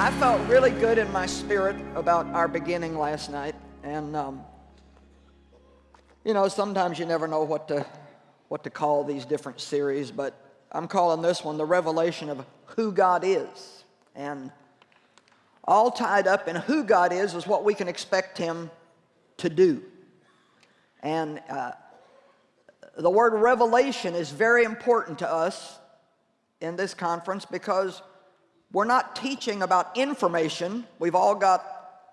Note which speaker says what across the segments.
Speaker 1: I felt really good in my spirit about our beginning last night. And, um, you know, sometimes you never know what to, what to call these different series, but I'm calling this one the revelation of who God is. And all tied up in who God is is what we can expect Him to do. And uh, the word revelation is very important to us in this conference because we're not teaching about information. We've all got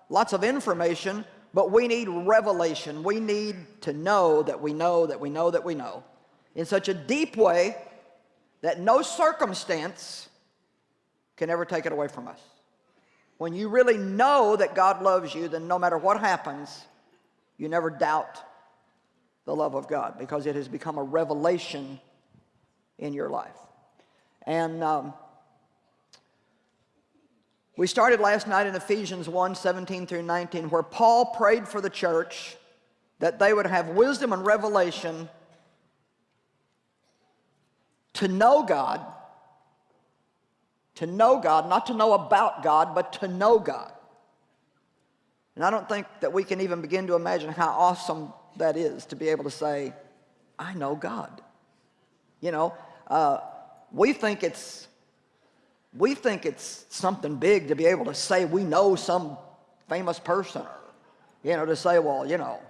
Speaker 1: lots of information, but we need revelation. We need to know that we know that we know that we know in such a deep way that no circumstance can ever take it away from us. When you really know that God loves you, then no matter what happens, you never doubt the love of God because it has become a revelation in your life. And um, we started last night in Ephesians 1, 17 through 19, where Paul prayed for the church that they would have wisdom and revelation to know God, to know God, not to know about God, but to know God. And I don't think that we can even begin to imagine how awesome that is to be able to say, I know God. You know, uh, we think it's we think it's something big to be able to say we know some famous person or, you know, to say, well, you know,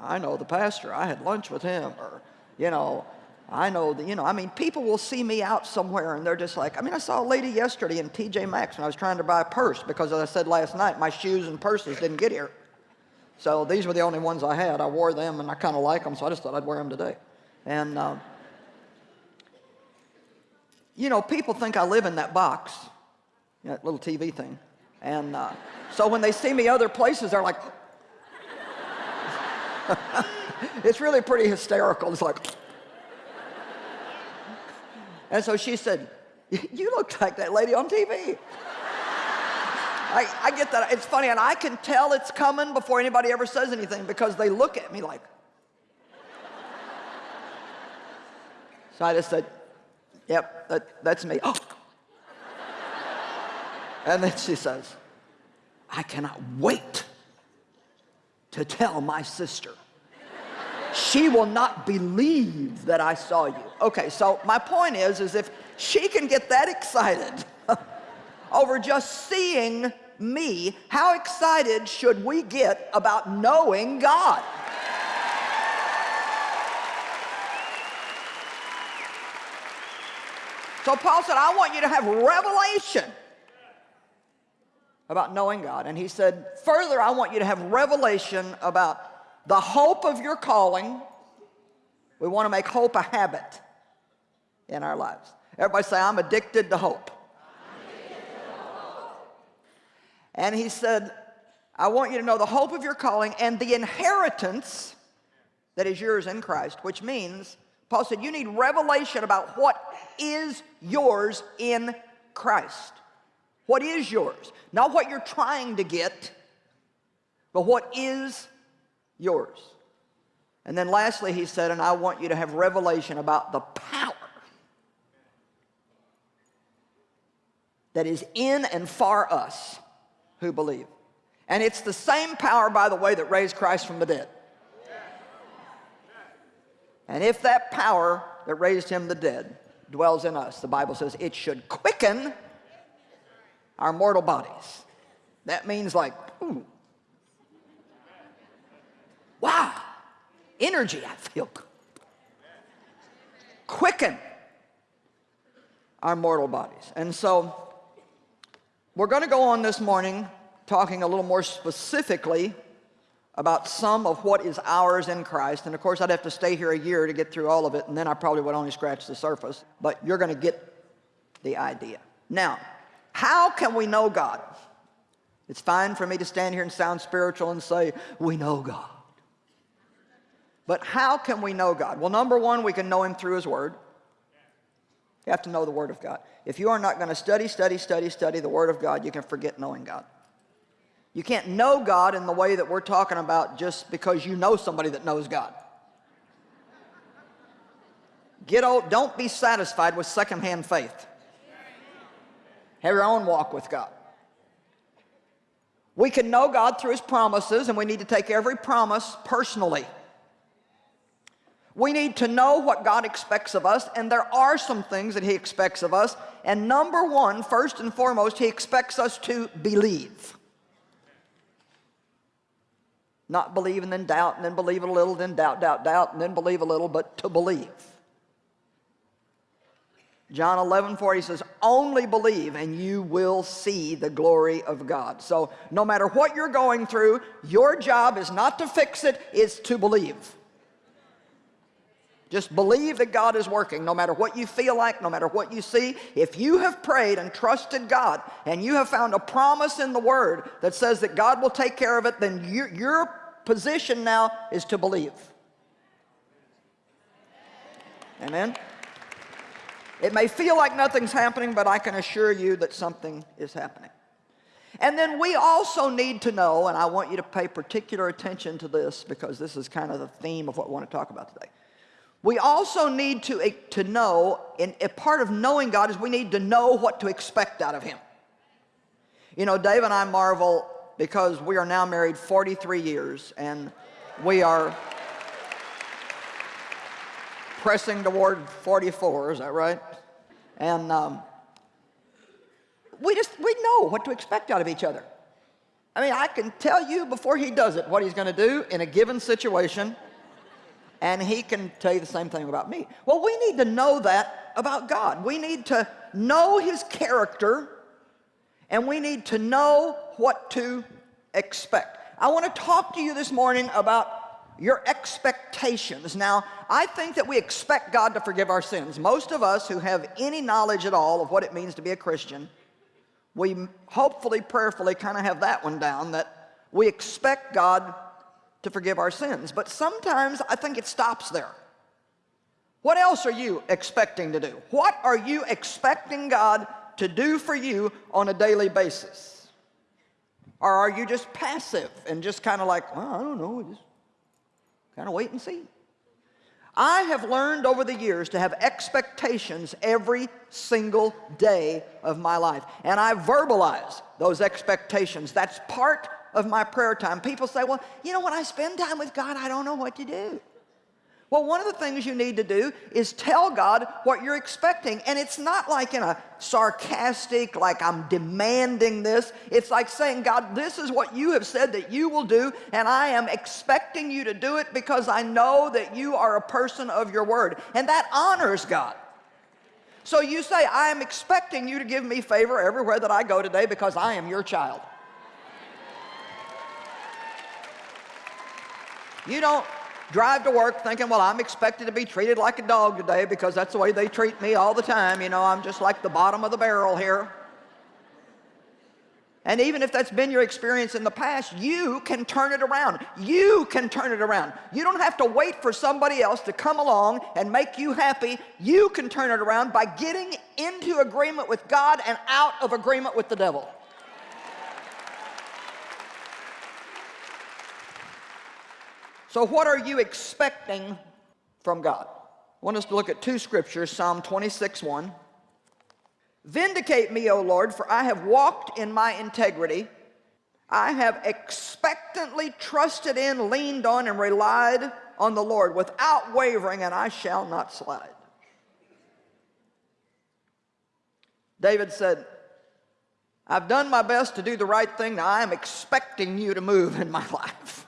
Speaker 1: I know the pastor, I had lunch with him, or, you know, I know that, you know, I mean, people will see me out somewhere and they're just like, I mean, I saw a lady yesterday in TJ Maxx and I was trying to buy a purse because as I said last night, my shoes and purses didn't get here. So these were the only ones I had. I wore them and I kind of like them, so I just thought I'd wear them today. And, uh, you know, people think I live in that box, that little TV thing. And uh, so when they see me other places, they're like, it's really pretty hysterical. It's like, and so she said, you look like that lady on TV. I, I get that. It's funny, and I can tell it's coming before anybody ever says anything because they look at me like. So I just said, Yep, that, that's me. Oh. and then she says, I cannot wait to tell my sister. she will not believe that I saw you. Okay, so my point is, is if she can get that excited over just seeing me, how excited should we get about knowing God? So Paul said, I want you to have revelation about knowing God. And he said, further, I want you to have revelation about the hope of your calling. We want to make hope a habit in our lives. Everybody say, I'm addicted to hope. And he said, I want you to know the hope of your calling and the inheritance that is yours in Christ, which means Paul said, you need revelation about what is yours in Christ. What is yours? Not what you're trying to get, but what is yours. And then lastly, he said, and I want you to have revelation about the power that is in and for us who believe. And it's the same power, by the way, that raised Christ from the dead. And if that power that raised him the dead dwells in us, the Bible says it should quicken our mortal bodies. That means like, ooh, wow, energy I feel. Quicken our mortal bodies. And so we're going to go on this morning talking a little more specifically about some of what is ours in Christ. And of course, I'd have to stay here a year to get through all of it, and then I probably would only scratch the surface. But you're going to get the idea. Now, how can we know God? It's fine for me to stand here and sound spiritual and say, we know God. But how can we know God? Well, number one, we can know Him through His Word. You have to know the Word of God. If you are not going to study, study, study, study the Word of God, you can forget knowing God. You can't know God in the way that we're talking about just because you know somebody that knows God. Get old, don't be satisfied with secondhand faith. Have your own walk with God. We can know God through His promises, and we need to take every promise personally. We need to know what God expects of us, and there are some things that He expects of us. And number one, first and foremost, He expects us to believe. Not believe and then doubt, and then believe a little, then doubt, doubt, doubt, and then believe a little, but to believe. John 11, 40 says, only believe and you will see the glory of God. So no matter what you're going through, your job is not to fix it, it's to believe. Just believe that God is working no matter what you feel like, no matter what you see. If you have prayed and trusted God and you have found a promise in the Word that says that God will take care of it, then your, your position now is to believe. Amen? It may feel like nothing's happening, but I can assure you that something is happening. And then we also need to know, and I want you to pay particular attention to this because this is kind of the theme of what we want to talk about today. We also need to, eh, to know, and a part of knowing God is we need to know what to expect out of Him. You know, Dave and I marvel because we are now married 43 years and we are pressing toward 44, is that right? And um, we just, we know what to expect out of each other. I mean, I can tell you before he does it what he's going to do in a given situation and he can tell you the same thing about me. Well, we need to know that about God. We need to know his character and we need to know what to expect. I want to talk to you this morning about your expectations. Now, I think that we expect God to forgive our sins. Most of us who have any knowledge at all of what it means to be a Christian, we hopefully, prayerfully kind of have that one down, that we expect God to forgive our sins. But sometimes I think it stops there. What else are you expecting to do? What are you expecting God to do for you on a daily basis? Or are you just passive and just kind of like, well, I don't know, just kind of wait and see? I have learned over the years to have expectations every single day of my life. And I verbalize those expectations. That's part of my prayer time. People say, well, you know, when I spend time with God, I don't know what to do. Well, one of the things you need to do is tell God what you're expecting. And it's not like in a sarcastic, like I'm demanding this. It's like saying, God, this is what you have said that you will do, and I am expecting you to do it because I know that you are a person of your word. And that honors God. So you say, I am expecting you to give me favor everywhere that I go today because I am your child. You don't drive to work thinking, well, I'm expected to be treated like a dog today because that's the way they treat me all the time. You know, I'm just like the bottom of the barrel here. And even if that's been your experience in the past, you can turn it around. You can turn it around. You don't have to wait for somebody else to come along and make you happy. You can turn it around by getting into agreement with God and out of agreement with the devil. So what are you expecting from God? I want us to look at two scriptures, Psalm 26, 1. Vindicate me, O Lord, for I have walked in my integrity. I have expectantly trusted in, leaned on, and relied on the Lord without wavering, and I shall not slide. David said, I've done my best to do the right thing. Now I am expecting you to move in my life.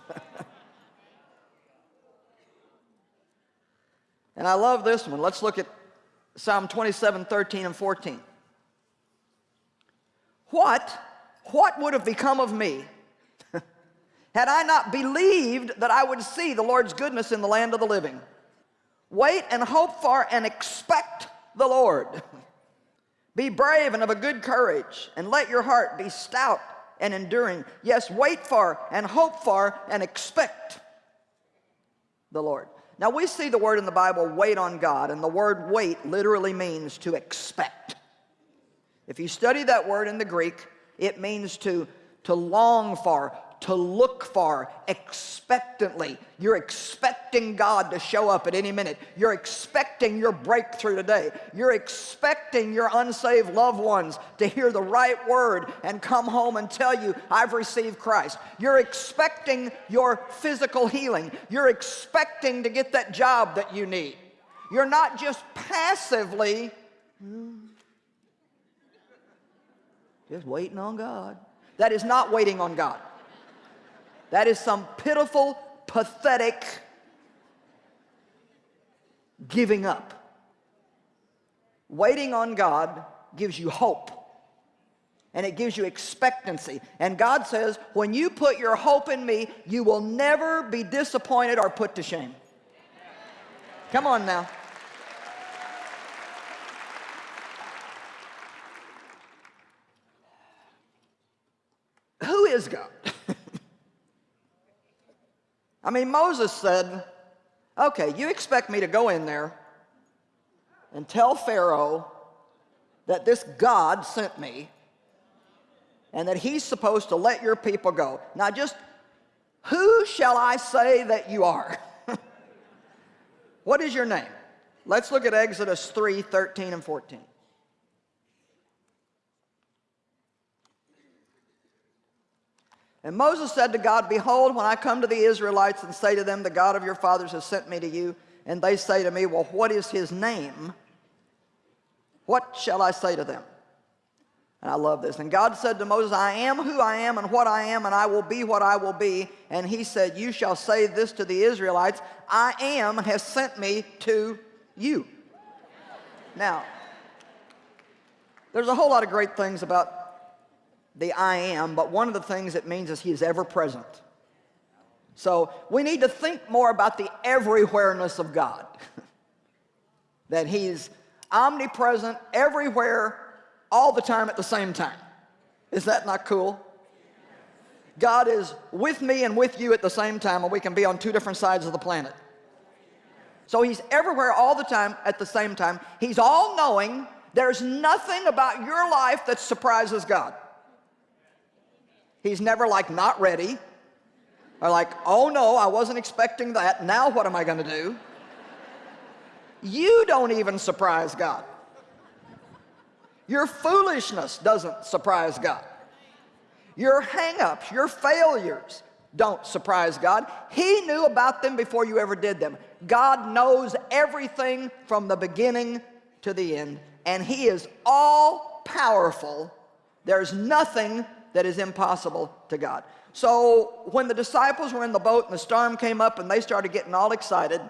Speaker 1: And I love this one. Let's look at Psalm 27, 13 and 14. What, what would have become of me had I not believed that I would see the Lord's goodness in the land of the living? Wait and hope for and expect the Lord. be brave and of a good courage, and let your heart be stout and enduring. Yes, wait for and hope for and expect the Lord. Now we see the word in the Bible, wait on God, and the word wait literally means to expect. If you study that word in the Greek, it means to, to long for, to look for, expectantly. You're expecting God to show up at any minute. You're expecting your breakthrough today. You're expecting your unsaved loved ones to hear the right word and come home and tell you, I've received Christ. You're expecting your physical healing. You're expecting to get that job that you need. You're not just passively hmm, just waiting on God. That is not waiting on God. That is some pitiful, pathetic giving up. Waiting on God gives you hope and it gives you expectancy. And God says, when you put your hope in me, you will never be disappointed or put to shame. Come on now. Who is God? I mean, Moses said, okay, you expect me to go in there and tell Pharaoh that this God sent me and that he's supposed to let your people go. Now just, who shall I say that you are? what is your name? Let's look at Exodus 3, 13 and 14. And Moses said to God, Behold, when I come to the Israelites and say to them, The God of your fathers has sent me to you, and they say to me, Well, what is his name? What shall I say to them? And I love this. And God said to Moses, I am who I am and what I am, and I will be what I will be. And he said, You shall say this to the Israelites I am has sent me to you. Now, there's a whole lot of great things about the I am, but one of the things it means is he is ever present. So we need to think more about the everywhereness of God. that he's omnipresent everywhere all the time at the same time. Is that not cool? God is with me and with you at the same time and we can be on two different sides of the planet. So he's everywhere all the time at the same time. He's all knowing. There's nothing about your life that surprises God. He's never like not ready or like, oh no, I wasn't expecting that. Now what am I going to do? You don't even surprise God. Your foolishness doesn't surprise God. Your hang-ups, your failures don't surprise God. He knew about them before you ever did them. God knows everything from the beginning to the end, and He is all powerful. There's nothing that is impossible to God. So when the disciples were in the boat and the storm came up and they started getting all excited,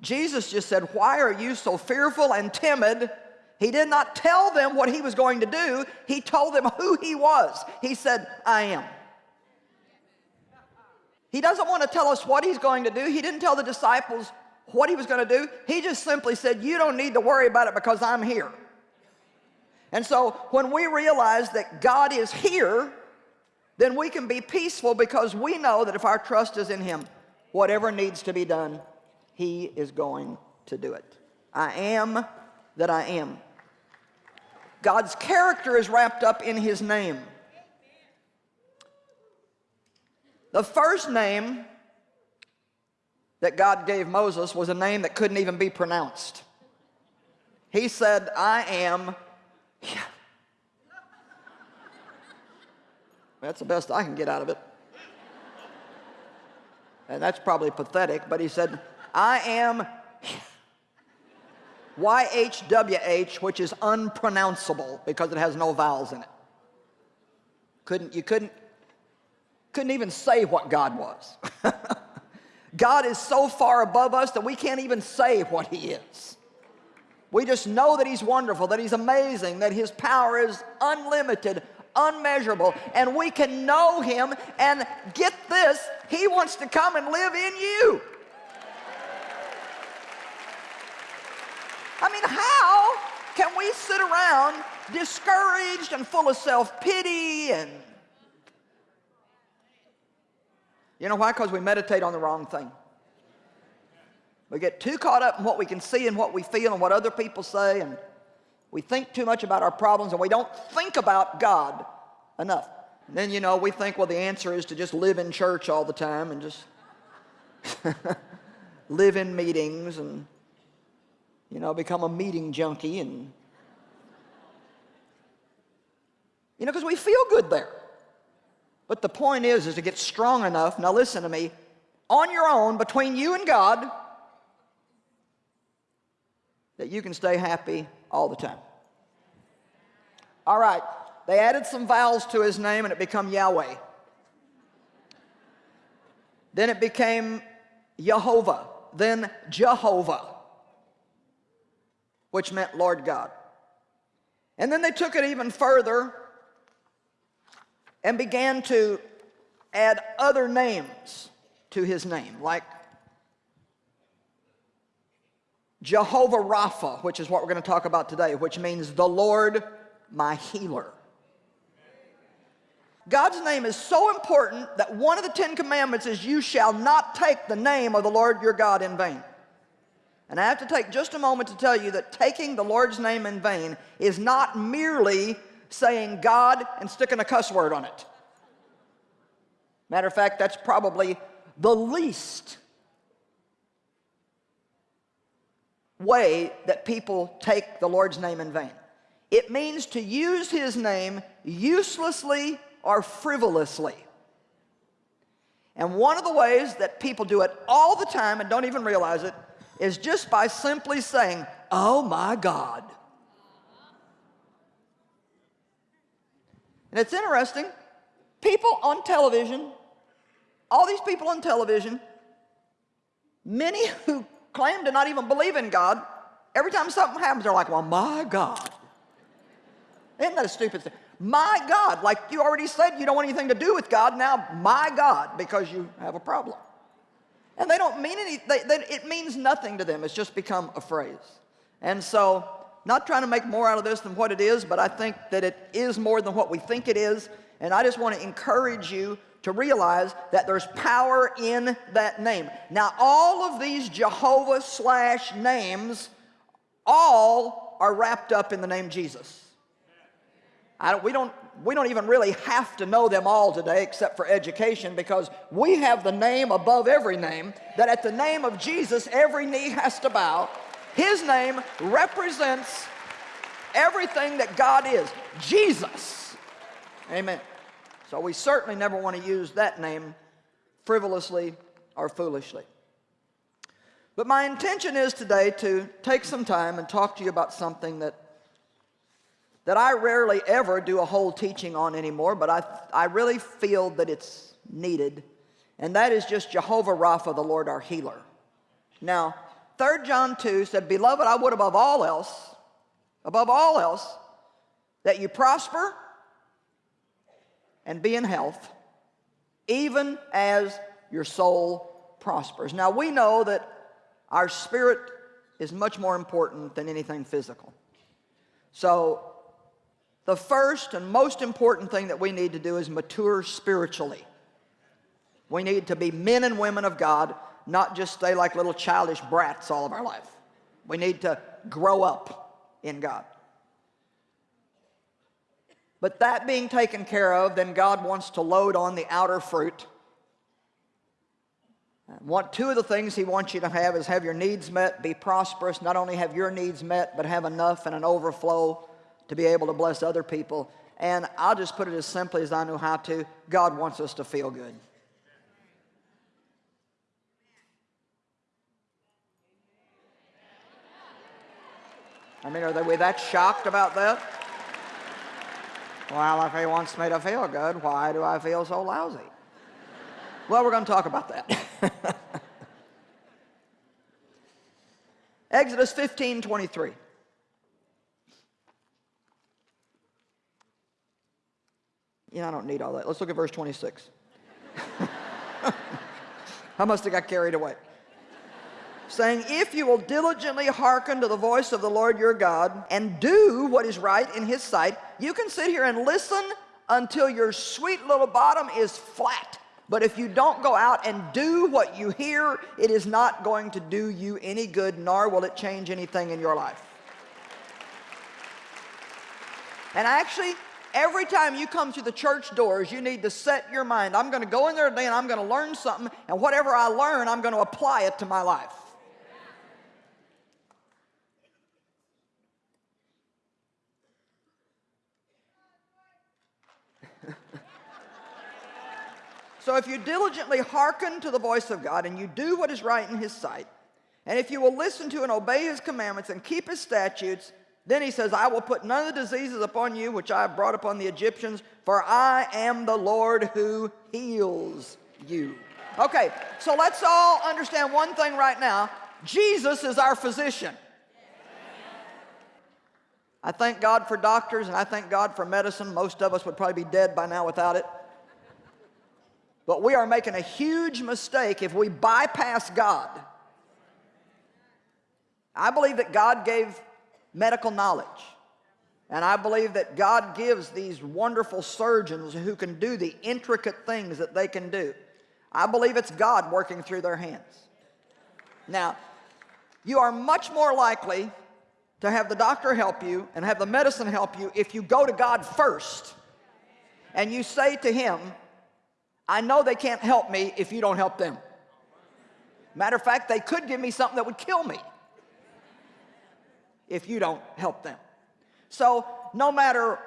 Speaker 1: Jesus just said, why are you so fearful and timid? He did not tell them what he was going to do. He told them who he was. He said, I am. He doesn't want to tell us what he's going to do. He didn't tell the disciples what he was going to do. He just simply said, you don't need to worry about it because I'm here. And so when we realize that God is here, then we can be peaceful because we know that if our trust is in Him, whatever needs to be done, He is going to do it. I am that I am. God's character is wrapped up in His name. The first name that God gave Moses was a name that couldn't even be pronounced. He said, I am yeah. That's the best I can get out of it. And that's probably pathetic, but he said, I am YHWH, which is unpronounceable because it has no vowels in it. Couldn't, you couldn't, couldn't even say what God was. God is so far above us that we can't even say what he is. We just know that He's wonderful, that He's amazing, that His power is unlimited, unmeasurable, and we can know Him and get this, He wants to come and live in you. I mean, how can we sit around discouraged and full of self-pity and you know why? Because we meditate on the wrong thing. We get too caught up in what we can see and what we feel and what other people say, and we think too much about our problems and we don't think about God enough. And then, you know, we think, well, the answer is to just live in church all the time and just live in meetings and, you know, become a meeting junkie and, you know, because we feel good there. But the point is, is to get strong enough, now listen to me, on your own, between you and God, that you can stay happy all the time. All right, they added some vowels to his name and it became Yahweh. Then it became Jehovah, then Jehovah, which meant Lord God. And then they took it even further and began to add other names to his name, like Jehovah Rapha, which is what we're going to talk about today, which means the Lord my healer. God's name is so important that one of the Ten Commandments is you shall not take the name of the Lord your God in vain. And I have to take just a moment to tell you that taking the Lord's name in vain is not merely saying God and sticking a cuss word on it. Matter of fact, that's probably the least way that people take the Lord's name in vain. It means to use his name uselessly or frivolously. And one of the ways that people do it all the time and don't even realize it is just by simply saying, oh my God. And it's interesting, people on television, all these people on television, many who claim to not even believe in God, every time something happens, they're like, well, my God. Isn't that a stupid thing? My God, like you already said, you don't want anything to do with God, now my God, because you have a problem. And they don't mean any, they, they, it means nothing to them. It's just become a phrase. And so, not trying to make more out of this than what it is, but I think that it is more than what we think it is. And I just want to encourage you to realize that there's power in that name. Now, all of these Jehovah slash names, all are wrapped up in the name Jesus. Don't, we, don't, we don't even really have to know them all today except for education because we have the name above every name that at the name of Jesus every knee has to bow. His name represents everything that God is. Jesus. Amen. So we certainly never want to use that name frivolously or foolishly. But my intention is today to take some time and talk to you about something that that I rarely ever do a whole teaching on anymore, but I, I really feel that it's needed. And that is just Jehovah Rapha, the Lord our healer. Now, 3 John 2 said, Beloved, I would above all else, above all else, that you prosper and be in health, even as your soul prospers. Now, we know that our spirit is much more important than anything physical. So the first and most important thing that we need to do is mature spiritually. We need to be men and women of God, not just stay like little childish brats all of our life. We need to grow up in God. But that being taken care of, then God wants to load on the outer fruit. One, two of the things he wants you to have is have your needs met, be prosperous, not only have your needs met, but have enough and an overflow to be able to bless other people. And I'll just put it as simply as I know how to. God wants us to feel good. I mean, are they we that shocked about that? Well, if he wants me to feel good, why do I feel so lousy? Well, we're going to talk about that. Exodus 15, 23. you know, I don't need all that. Let's look at verse 26. I must have got carried away. Saying, if you will diligently hearken to the voice of the Lord your God and do what is right in his sight, you can sit here and listen until your sweet little bottom is flat. But if you don't go out and do what you hear, it is not going to do you any good, nor will it change anything in your life. And actually, every time you come to the church doors, you need to set your mind. I'm going to go in there today and I'm going to learn something, and whatever I learn, I'm going to apply it to my life. So if you diligently hearken to the voice of God and you do what is right in His sight, and if you will listen to and obey His commandments and keep His statutes, then he says, I will put none of the diseases upon you which I have brought upon the Egyptians, for I am the Lord who heals you. Okay, so let's all understand one thing right now. Jesus is our physician. I thank God for doctors and I thank God for medicine. Most of us would probably be dead by now without it. But we are making a huge mistake if we bypass God. I believe that God gave medical knowledge. And I believe that God gives these wonderful surgeons who can do the intricate things that they can do. I believe it's God working through their hands. Now, you are much more likely to have the doctor help you and have the medicine help you if you go to God first and you say to him, I know they can't help me if you don't help them. Matter of fact, they could give me something that would kill me if you don't help them. So no matter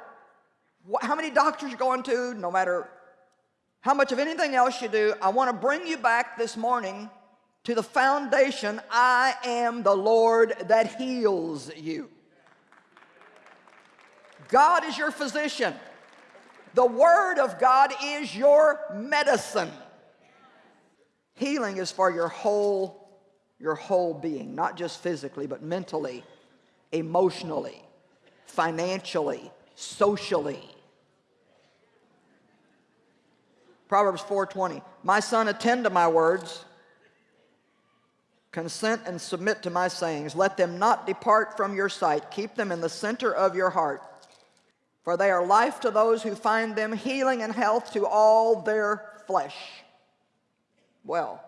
Speaker 1: what, how many doctors you're going to, no matter how much of anything else you do, I want to bring you back this morning to the foundation, I am the Lord that heals you. God is your physician. The Word of God is your medicine. Healing is for your whole, your whole being, not just physically, but mentally, emotionally, financially, socially. Proverbs 4:20 My son attend to my words consent and submit to my sayings let them not depart from your sight keep them in the center of your heart for they are life to those who find them healing and health to all their flesh well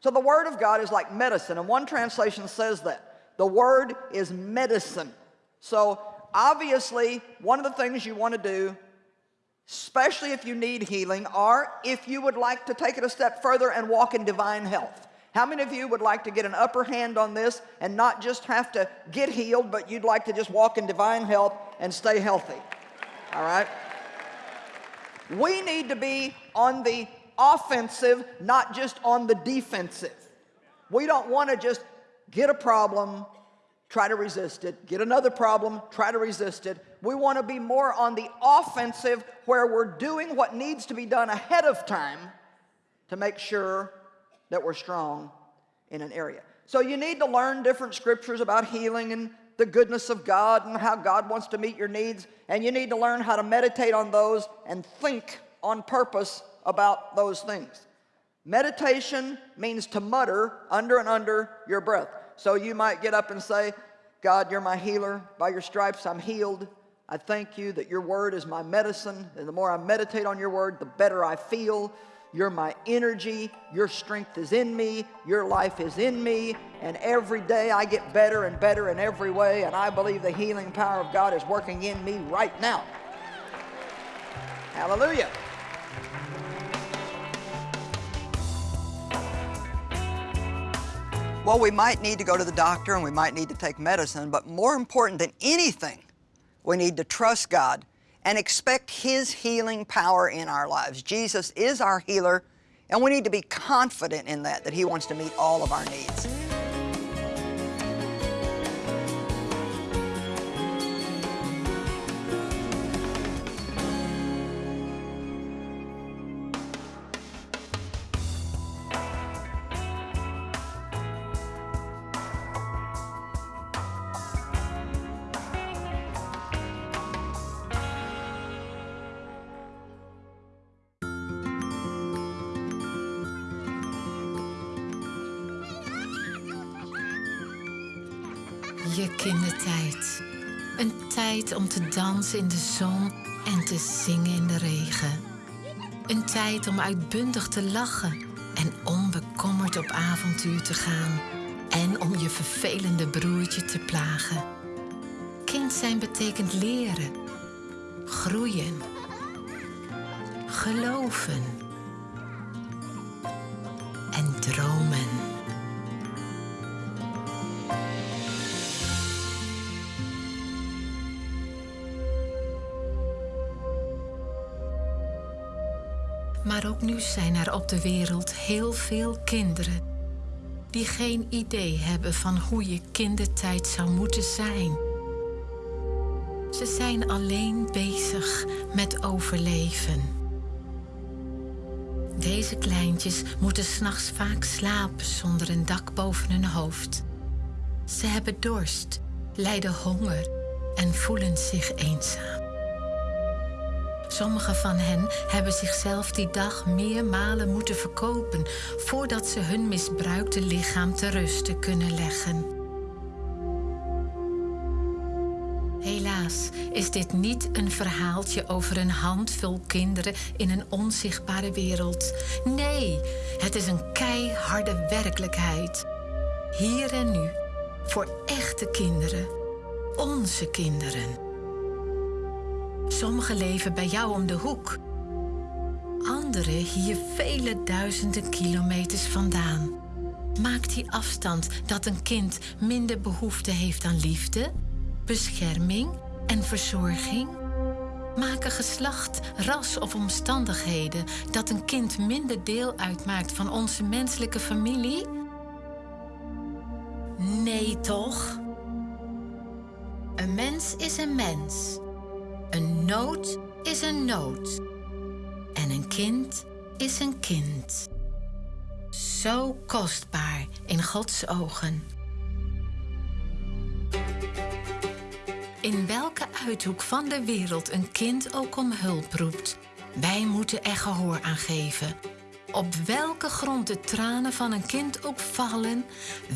Speaker 1: so the word of God is like medicine and one translation says that the word is medicine. So obviously, one of the things you want to do, especially if you need healing, or if you would like to take it a step further and walk in divine health. How many of you would like to get an upper hand on this and not just have to get healed, but you'd like to just walk in divine health and stay healthy? All right? We need to be on the offensive, not just on the defensive. We don't want to just get a problem, try to resist it, get another problem, try to resist it. We want to be more on the offensive where we're doing what needs to be done ahead of time to make sure that we're strong in an area. So you need to learn different scriptures about healing and the goodness of God and how God wants to meet your needs. And you need to learn how to meditate on those and think on purpose about those things. Meditation means to mutter under and under your breath. So you might get up and say, God, you're my healer. By your stripes, I'm healed. I thank you that your word is my medicine. And the more I meditate on your word, the better I feel. You're my energy. Your strength is in me. Your life is in me. And every day I get better and better in every way. And I believe the healing power of God is working in me right now. Hallelujah. Well, we might need to go to the doctor and we might need to take medicine, but more important than anything, we need to trust God and expect His healing power in our lives. Jesus is our healer, and we need to be confident in that, that He wants to meet all of our needs.
Speaker 2: In de zon en te zingen in de regen. Een tijd om uitbundig te lachen en onbekommerd op avontuur te gaan. En om je vervelende broertje te plagen. Kind zijn betekent leren. groeien, geloven zijn er op de wereld heel veel kinderen die geen idee hebben van hoe je kindertijd zou moeten zijn. Ze zijn alleen bezig met overleven. Deze kleintjes moeten s'nachts vaak slapen zonder een dak boven hun hoofd. Ze hebben dorst, lijden honger en voelen zich eenzaam. Sommigen van hen hebben zichzelf die dag meermalen moeten verkopen voordat ze hun misbruikte lichaam te rusten kunnen leggen. Helaas is dit niet een verhaaltje over een handvol kinderen in een onzichtbare wereld. Nee, het is een keiharde werkelijkheid. Hier en nu, voor echte kinderen, onze kinderen. Sommigen leven bij jou om de hoek. Anderen hier vele duizenden kilometers vandaan. Maakt die afstand dat een kind minder behoefte heeft aan liefde, bescherming en verzorging? Maken geslacht, ras of omstandigheden dat een kind minder deel uitmaakt van onze menselijke familie? Nee toch? Een mens is een mens. Nood is een nood. En een kind is een kind. Zo kostbaar in Gods ogen. In welke uithoek van de wereld een kind ook om hulp roept, wij moeten er gehoor aan geven. Op welke grond de tranen van een kind ook vallen,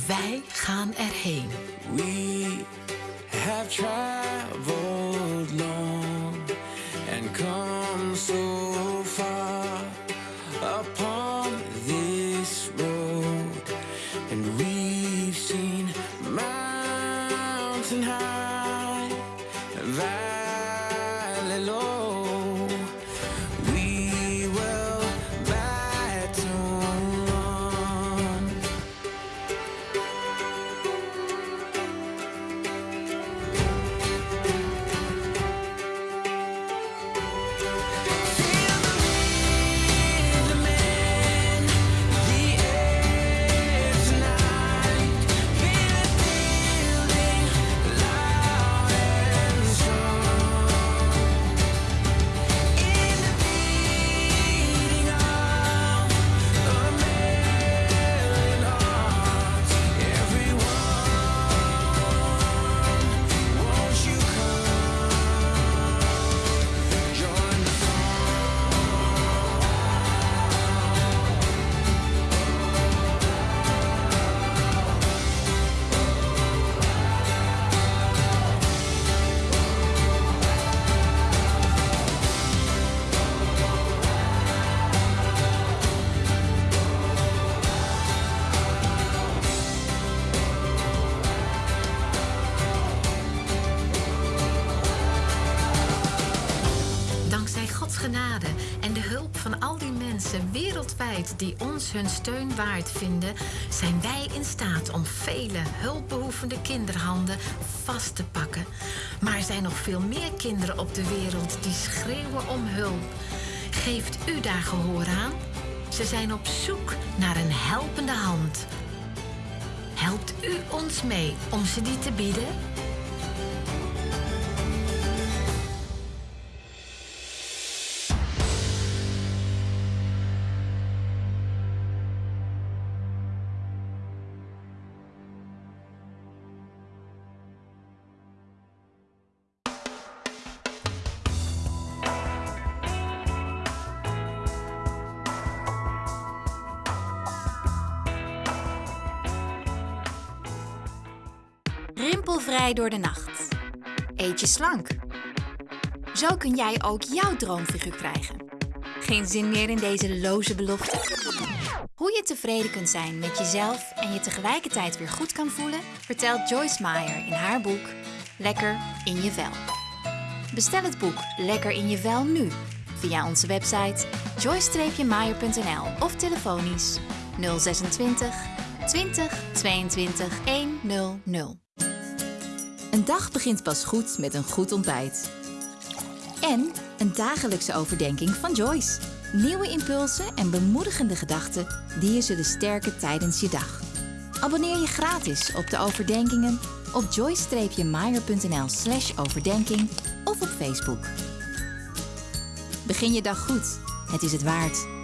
Speaker 2: wij gaan erheen.
Speaker 3: We have traveled long
Speaker 2: genade en de hulp van al die mensen wereldwijd die ons hun steun waard vinden, zijn wij in staat om vele hulpbehoevende kinderhanden vast te pakken. Maar er zijn nog veel meer kinderen op de wereld die schreeuwen om hulp. Geeft u daar gehoor aan? Ze zijn op zoek naar een helpende hand. Helpt u ons mee om ze die te bieden?
Speaker 4: Rimpelvrij door de nacht. Eet je slank. Zo kun jij ook jouw droomfiguur krijgen. Geen zin meer in deze loze belofte? Hoe je tevreden kunt zijn met jezelf en je tegelijkertijd weer goed kan voelen, vertelt Joyce Meyer in haar boek Lekker in je vel. Bestel het boek Lekker in je vel nu via onze website joy-meyer.nl of telefonisch 026 20 22 100.
Speaker 5: Dag begint pas goed met een goed ontbijt. En een dagelijkse overdenking van Joyce. Nieuwe impulsen en bemoedigende gedachten die je zullen sterken tijdens je dag. Abonneer je gratis op de overdenkingen op joyce-meyer.nl slash overdenking of op Facebook. Begin je dag goed. Het is het waard.